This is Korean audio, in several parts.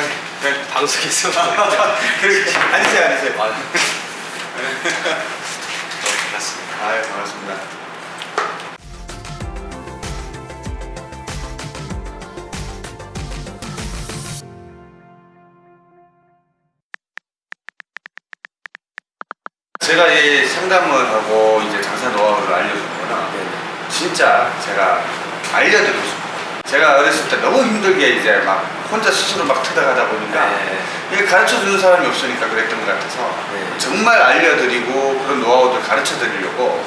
네. 방송에서 그렇지. 앉으세요, 앉으세요. 아, 반갑습니다. 아유, 반갑습니다. 제가 이 상담을 하고 이제 장사 노하우를 알려줬거나 네네. 진짜 제가 알려드리고 싶어요. 제가 어렸을 때 너무 힘들게 이제 막 혼자 스스로 막 찾아가다 보니까 네. 이게 가르쳐 주는 사람이 없으니까 그랬던 것 같아서 네. 정말 알려드리고 그런 노하우들 가르쳐 드리려고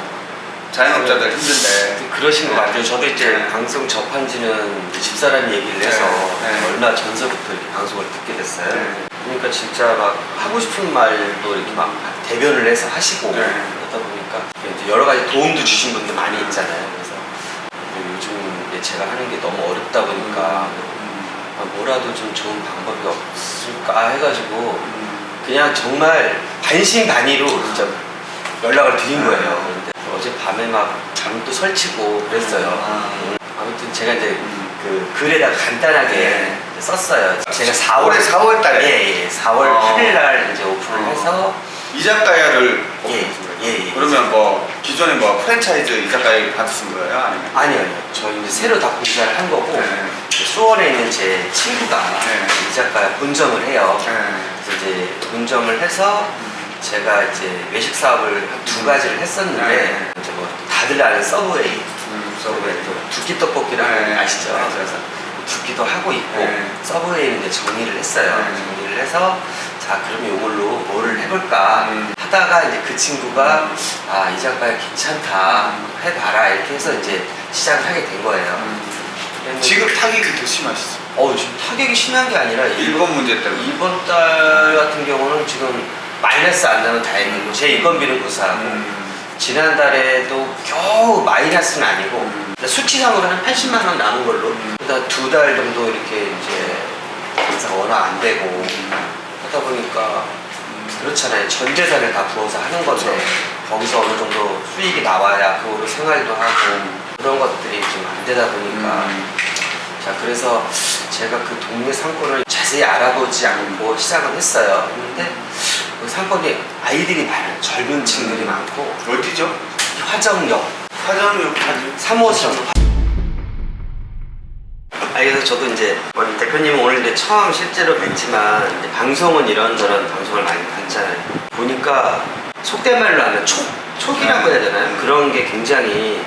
자영업자들 힘든데 그러신 것 같아요. 저도 이제 네. 방송 접한 지는 이제 집사람이 얘기를 해서 네. 네. 얼마 전서부터 이렇게 방송을 듣게 됐어요. 네. 그러니까 진짜 막 하고 싶은 말도 이렇게 막 대변을 해서 하시고 네. 그러다 보니까 이제 여러 가지 도움도 주신 분들 많이 있잖아요. 그래서 요즘 이제 제가 하는 게 너무 어렵다 보니까 음, 아, 뭐라도 좀 좋은 방법이 없을까 해가지고 음, 그냥 정말 반신반의로 진짜 연락을 드린 거예요. 근데 어제 밤에 막 잠도 설치고 그랬어요. 아. 아무튼 제가 이제 음. 그 글에다가 간단하게 네. 썼어요. 제가 4월 올해 4월 달에? 예, 예. 4월 어. 8일 날 이제 오픈을 어. 해서 이자카야를 예, 오픈하신 거예요? 예, 예. 그러면 뭐 기존에 뭐 프랜차이즈 이자카야 받으신 거예요? 아니면? 아니요, 아니요. 저희 이제 새로 다 공사를 한 거고 네. 수원에 있는 제 친구가 네. 이자카야 본점을 해요. 네. 그래서 이제 본점을 해서 제가 이제 외식 사업을 한두 가지를 했었는데 네. 이제 뭐 다들 아는 서브웨이 음, 서브웨이. 또 두끼 떡볶이라고 네. 아시죠? 네. 그래서 두끼도 하고 있고 네. 서브웨이는 이제 정리를 했어요. 네. 정리를 해서 자 그러면 이걸로 뭐를 해볼까 음. 하다가 이제 그 친구가 아 이 작가 괜찮다 해봐라 이렇게 해서 이제 시작을 하게 된 거예요. 음. 지금 타격이 더 심하시죠? 어 지금 타격이 심한 게 아니라 일본 문제 때문에. 이번 달 같은 경우는 지금 마이너스 안 나면 다행이고 제 인건비는 무사하고 음. 지난달에도 겨우 마이너스는 아니고 음. 수치상으로 한 80만 원 남은 걸로 음. 그다음 두달 정도 이렇게 이제 장사가 워낙 안 되고 하다 보니까 그렇잖아요 전 재산을 다 부어서 하는 건데 그렇죠. 거기서 어느 정도 수익이 나와야 그거로 생활도 하고 그런 것들이 좀 안 되다 보니까. 음. 자 그래서 제가 그 동네 상권을 자세히 알아보지 않고 시작은 했어요. 했는데 그 상권이 아이들이 많아요. 젊은 층들이 많고. 어디죠? 화정역. 화정역 화정. 3호선. 아 그래서 저도 이제 뭐 대표님은 오늘 이제 처음 실제로 뵀지만 이제 방송은 이런저런 방송을 많이 봤잖아요. 보니까 속된 말로 하면 촉 촉이라고 해야 되나요? 그런 게 굉장히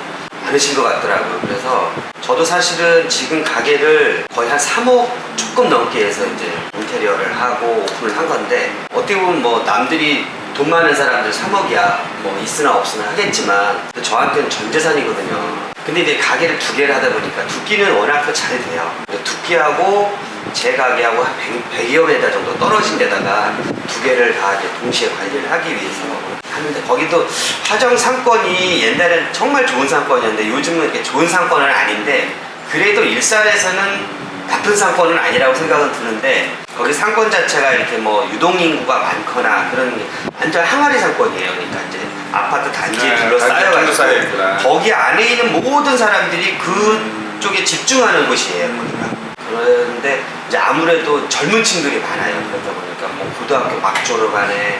많으신 것 같더라고요. 그래서 저도 사실은 지금 가게를 거의 한 3억 조금 넘게 해서 이제 인테리어를 하고 오픈을 한 건데 어떻게 보면 뭐 남들이 돈 많은 사람들 3억이야 뭐 있으나 없으나 하겠지만 저한테는 전 재산이거든요. 근데 이제 가게를 두 개를 하다 보니까 두 끼는 워낙 또잘 돼요. 두 끼하고 제 가게하고 한 100, 100여 미터 정도 떨어진 데다가 두 개를 다 이제 동시에 관리를 하기 위해서 하는데 거기도 화정 상권이 옛날엔 정말 좋은 상권이었는데 요즘은 이렇게 좋은 상권은 아닌데 그래도 일산에서는 나쁜 상권은 아니라고 생각은 드는데 거기 상권 자체가 이렇게 뭐 유동인구가 많거나 그런 게 완전 항아리 상권이에요. 그러니까 이제 아파트 단지에 네, 둘러싸여가지고 있구나. 거기 안에 있는 모든 사람들이 그쪽에 집중하는 곳이에요. 거기가. 그런데 이제 아무래도 젊은 층들이 많아요. 그러다 보니까 뭐 고등학교 막 졸업하네,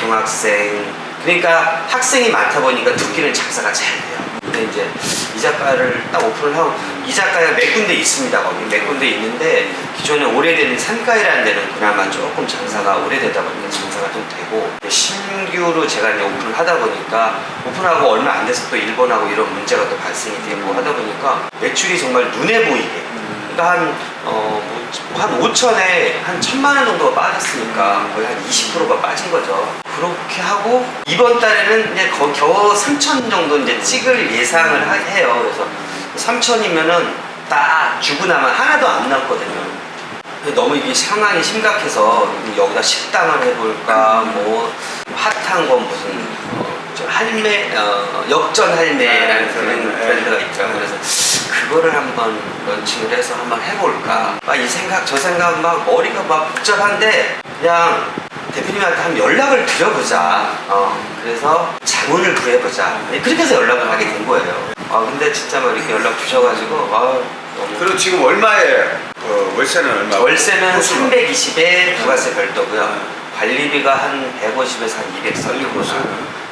고등학생 그러니까 학생이 많다 보니까 두끼는 장사가 잘 돼요. 근데 이제 이 작가를 딱 오픈을 하고 이 작가가 몇 군데 있습니다. 거기 몇 군데 있는데 기존에 오래된 산가이라는 데는 그나마 조금 장사가 오래되다 보니까 장사가 좀 되고 신규로 제가 이제 오픈을 하다 보니까 오픈하고 얼마 안 돼서 또 일본하고 이런 문제가 또 발생이 되고 하다 보니까 매출이 정말 눈에 보이게 그러니까 한, 어, 뭐, 한 5천에 한 천만 원 정도가 빠졌으니까 거의 한 20%가 빠진 거죠. 그렇게 하고 이번 달에는 이제 거, 겨우 3천 정도 이제 찍을 예상을 하- 해요. 그래서 3천이면은 딱 주고 나면 하나도 안 남거든요. 너무 이게 상황이 심각해서 여기다 식당을 해볼까 뭐 핫한 건 무슨 어, 저 할매 어, 역전 할매라는 그런 네. 브랜드가 있죠. 그래서 그거를 한번 런칭을 해서 한번 해볼까. 막 이 생각 저 생각 막 머리가 막 복잡한데 그냥 대표님한테 한번 연락을 드려보자. 어, 그래서 자문을 구해보자. 그렇게 해서 연락을 하게 된 거예요. 아 근데 진짜 막 이렇게 연락 주셔가지고 아 그리고 지금 얼마에 어, 그 월세는 얼마? 월세는 호수는? 320에 부가세 별도고요. 네. 관리비가 한 150에서 한 200 썰리고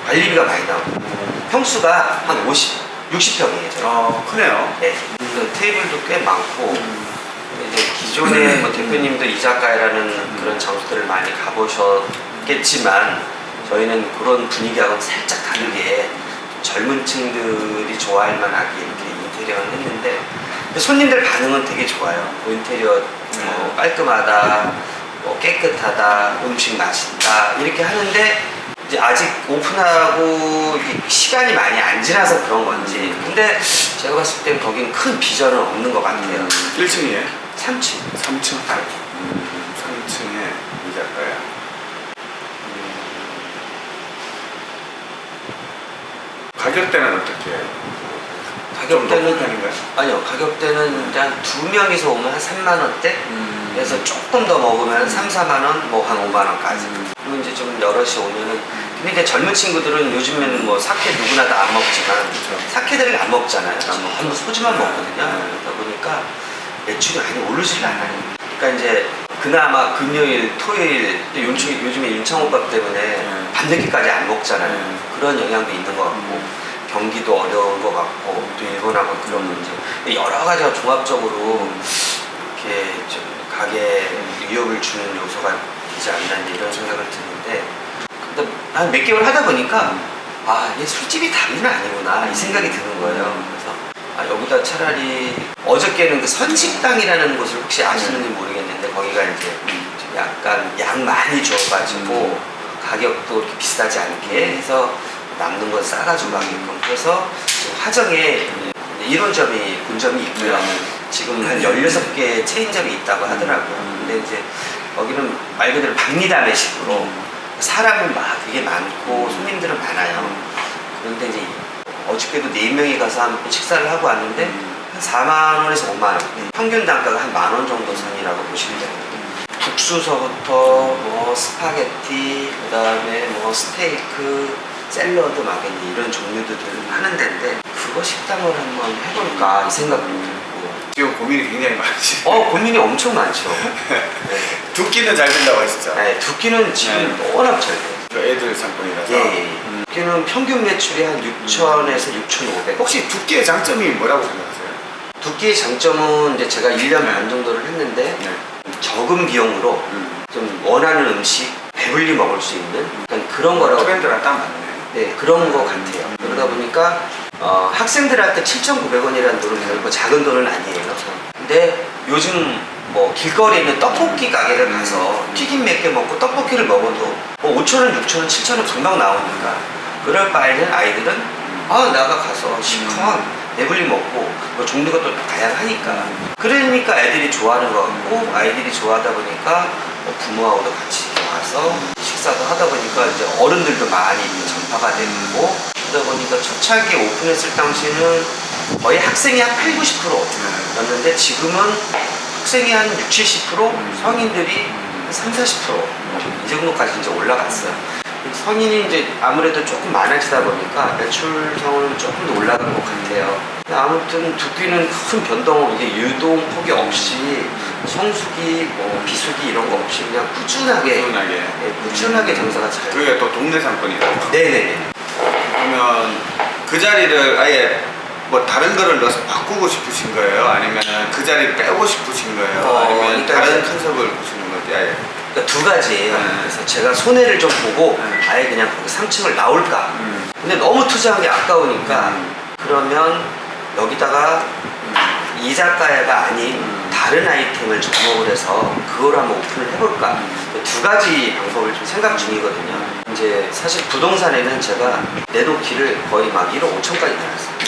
관리비가 많이 나오고 평수가 한 50, 60평이에요. 저희. 어 크네요. 네. 그 테이블도 꽤 많고 음. 이제 기존에 뭐 대표님도 이자카야라는 그런 장소들을 많이 가보셨겠지만 저희는 그런 분위기하고는 살짝 다르게 젊은 층들이 좋아할 만하게 이렇게 인테리어를 했는데 손님들 반응은 되게 좋아요. 뭐 인테리어 뭐 깔끔하다, 뭐 깨끗하다, 음식 맛있다 이렇게 하는데 이제 아직 오픈하고 시간이 많이 안 지나서 그런 건지 근데 제가 봤을 땐 거긴 큰 비전은 없는 것 같아요. 1층이에요? 3층. 3층. 음, 3층에 이자카야. 가격대는 어떻게 해요? 가격대는? 아니요 가격대는 한두 명이서 오면 한 3만 원대 음. 그래서 조금 더 먹으면 3, 4만 원, 뭐 한 5만 원까지. 음. 그리고 이제 좀 여럿이 오면은 근데 이제 젊은 친구들은 요즘에는 뭐 사케 누구나 다 안 먹지만 그쵸. 사케들을 안 먹잖아요. 전부 소주만 먹거든요. 네. 그러다 보니까 매출이 많이 오르질 않아요. 그러니까 이제 그나마 금요일, 토요일 또 요즘, 요즘에 윤창호밥 때문에 네. 밤늦게까지 안 먹잖아요. 네. 그런 영향도 있는 것 같고 음. 경기도 어려운 것 같고 또 일본하고 그런 문제. 여러 가지가 종합적으로 이렇게 좀 가게에 위협을 주는 요소가 되지 않나 이런 생각을 드는데 근데 한 몇 개월 하다 보니까 아 이게 술집이 답은 아니구나 이 생각이 드는 거예요. 그래서 아 여기다 차라리 어저께는 그 선식당이라는 곳을 혹시 아시는지 모르겠는데 거기가 이제 좀 약간 양 많이 줘가지고 가격도 이렇게 비싸지 않게 해서 남는 건 싸가지고 가게끔 지금 화정에 이론점이 본점이 있고요. 네. 지금 한 16개 체인점이 있다고 하더라고요. 근데 이제 거기는 말 그대로 박리다매 식으로 사람은 막 되게 많고 손님들은 많아요. 그런데 이제 어저께도 4명이 가서 한 식사를 하고 왔는데 한 4만 원에서 5만 원. 평균 단가가 한 만 원 정도 선이라고 보시면 됩니다 국수서부터 뭐 스파게티 그 다음에 뭐 스테이크 샐러드 막 이제 이런 종류들을 하는 데인데 그거 식당을 한번 해볼까 이 생각도 들고 지금 고민이 굉장히 많으시. 어 고민이 엄청 많죠 네. 두 끼는 잘 된다고 하시죠? 네, 두 끼는 지금 워낙 잘 돼요 그 애들 상권이라서. 예, 예. 음. 두 끼는 평균 매출이 한 6천에서 6,500 혹시 두 끼의 장점이 뭐라고 생각하세요? 두 끼의 장점은 이제 제가 1년 반 정도를 했는데 네. 적은 비용으로 음. 좀 원하는 음식 배불리 먹을 수 있는 그런 거라고 트렌드랑 딱 맞네. 네, 그런 거 같아요. 그러다 보니까 어, 학생들한테 7,900원이라는 돈은 결코 작은 돈은 아니에요. 근데 요즘 뭐 길거리에 있는 떡볶이 가게를 가서 튀김 몇 개 먹고 떡볶이를 먹어도 뭐 5,000원, 6,000원, 7,000원 금방 나오니까 그럴 바에는 아이들은 아 나가 가서 실컷 배불리 먹고 뭐 종류가 또 다양하니까 그러니까 애들이 좋아하는 것 같고 아이들이 좋아하다 보니까 뭐 부모하고도 같이 와서 식사도 하다 보니까 이제 어른들도 많이 전파가 되고 그러다 보니까 초창기 오픈했을 당시에는 거의 학생이 한 8, 90%였는데 지금은 학생이 한 6, 70% 성인들이 한 3, 40%이 정도까지 이제 올라갔어요. 성인이 이제 아무래도 조금 많아지다 보니까 매출성은 조금 더 올라간 것 같아요. 아무튼 두끼는 큰 변동, 이게 유동 폭이 없이 성수기, 뭐 비수기 이런 거 없이 그냥 꾸준하게, 꾸준하게. 예, 꾸준하게 장사가 잘. 그게 또 동네 상권이라서. 네네네. 그러면 그 자리를 아예 뭐 다른 거를 넣어서 바꾸고 싶으신 거예요? 아니면 그 자리를 빼고 싶으신 거예요? 어, 아니면 다른 컨셉을 보시는 건지 아예? 그러니까 두 가지예요. 네. 그래서 제가 손해를 좀 보고 네. 아예 그냥 거기 3층을 나올까. 음. 근데 너무 투자한 게 아까우니까 음. 그러면 여기다가 이자카야가 아닌 음. 다른 아이템을 접목을 해서 그걸 한번 오픈을 해볼까? 두 가지 방법을 좀 생각 중이거든요. 이제 사실 부동산에는 제가 내놓기를 거의 막 1억 5천까지 나왔어요.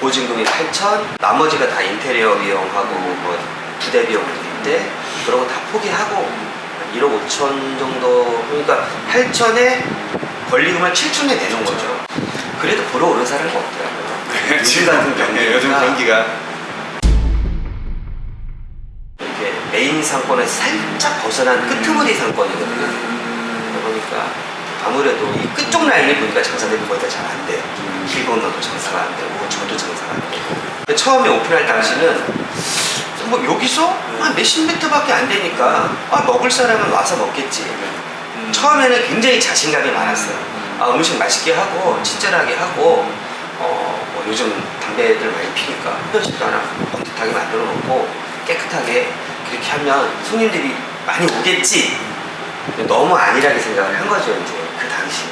보증금이 8천 나머지가 다 인테리어 비용하고 뭐 부대 비용인데 그런 거 다 포기하고 1억 5천 정도 그러니까 8천에 권리금을 7천에 내는 거죠. 그래도 보러 오는 사람이 없더라고요. 요즘 같은 요즘 경기가 메인 상권에서 살짝 벗어난 끄트머리 상권이거든요. 그러다 보니까 아무래도 이 끝쪽 라인을 보니까 장사들이 거의 다 잘 안 돼요. 길 건너도 장사가 안 되고 저도 장사가 안 되고. 처음에 오픈할 당시는 좀뭐 여기서 한 몇십 미터밖에 안 되니까 아 먹을 사람은 와서 먹겠지. 음. 처음에는 굉장히 자신감이 많았어요. 음. 아, 음식 맛있게 하고 친절하게 하고 어, 뭐 요즘 담배들 많이 피니까 흡연실도 하나 번듯하게 만들어 놓고 깨끗하게 그렇게 하면 손님들이 많이 오겠지. 너무 안일하게 생각을 한 거죠 이제 그 당시에.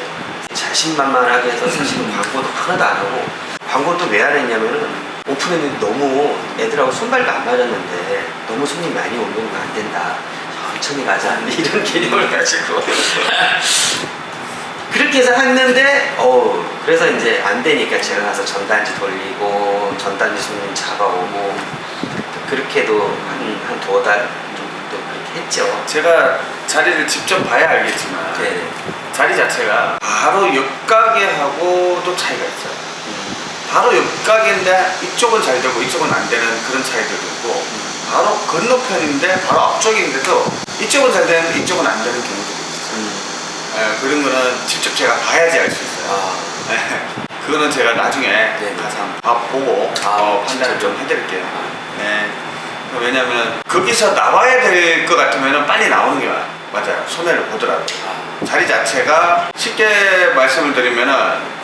자신만만하게 해서 사실은 광고도 하나도 안 하고 광고도 왜 안 했냐면은 오픈했는데 너무 애들하고 손발도 안 맞았는데 너무 손님 많이 오면 안 된다. 천천히 가자. 이런 개념을 가지고. 그렇게 해서 했는데 어 그래서 이제 안 되니까 제가 가서 전단지 돌리고 전단지 손님 잡아오고 그렇게도 한 한 두어 달 정도 그렇게 했죠. 제가 자리를 직접 봐야 알겠지만 네. 자리 자체가 바로 옆 가게하고 또 차이가 있어요. 음, 바로 옆 가게인데 이쪽은 잘 되고 이쪽은 안 되는 그런 차이들도 있고 바로 건너편인데 바로 앞쪽인데도 이쪽은 잘 되는데 이쪽은 안 되는 경우도 있어요. 음. 예, 그런 거는 직접 제가 봐야지 알 수 있어요. 아, 예, 그거는 제가 나중에 네. 가서 한번 밥 보고 아, 어, 판단을 좀 해드릴게요. 아. 예. 왜냐면 거기서 나와야 될 것 같으면 빨리 나오는 게 맞- 맞아요. 손해를 보더라도. 아, 자리 자체가 쉽게 말씀을 드리면은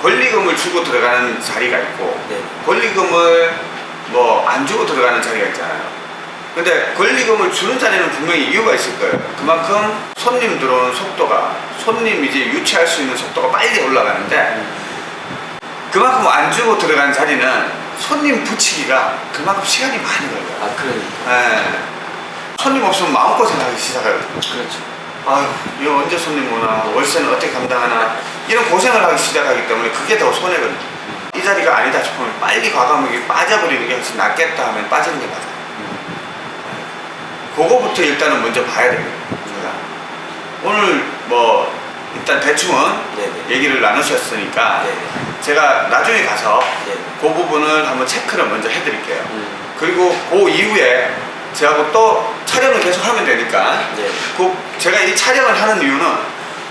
권리금을 주고 들어가는 자리가 있고 네. 권리금을 뭐 안 주고 들어가는 자리가 있잖아요. 근데 권리금을 주는 자리는 분명히 이유가 있을 거예요. 그만큼 손님 들어오는 속도가 손님 이제 유치할 수 있는 속도가 빨리 올라가는데 그만큼 안 주고 들어가는 자리는 손님 붙이기가 그만큼 시간이 많이 걸려요. 아 그러니까 예. 손님 없으면 마음고생하기 시작하거든요. 그렇죠. 아유, 이거 언제 손님 오나, 월세는 어떻게 감당하나, 이런 고생을 하기 시작하기 때문에 그게 더 손해거든요. 이 자리가 아니다 싶으면 빨리 과감하게 빠져버리는 게 훨씬 낫겠다 하면 빠지는 게 맞아요. 그거부터 일단은 먼저 봐야. 제가. 오늘 뭐, 일단 대충은 네네. 얘기를 나누셨으니까 네. 제가 나중에 가서 네. 그 부분을 한번 체크를 먼저 해드릴게요. 음, 그리고 그 이후에 제하고 또 촬영을 계속 하면 되니까 네. 그 제가 이 촬영을 하는 이유는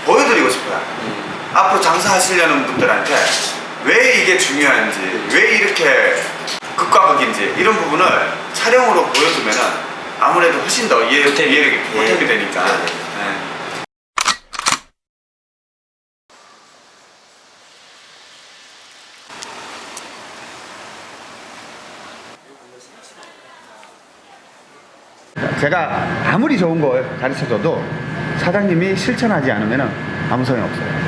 보여드리고 싶어요. 음, 앞으로 장사하시려는 분들한테 왜 이게 중요한지, 왜 이렇게 극과 극인지 이런 부분을 촬영으로 보여주면은 아무래도 훨씬 더 이해, 보탬이- 이해, 예. 보탬이 되니까. 네. 네. 제가 아무리 좋은 걸 가르쳐줘도 사장님이 실천하지 않으면 아무 소용 없어요.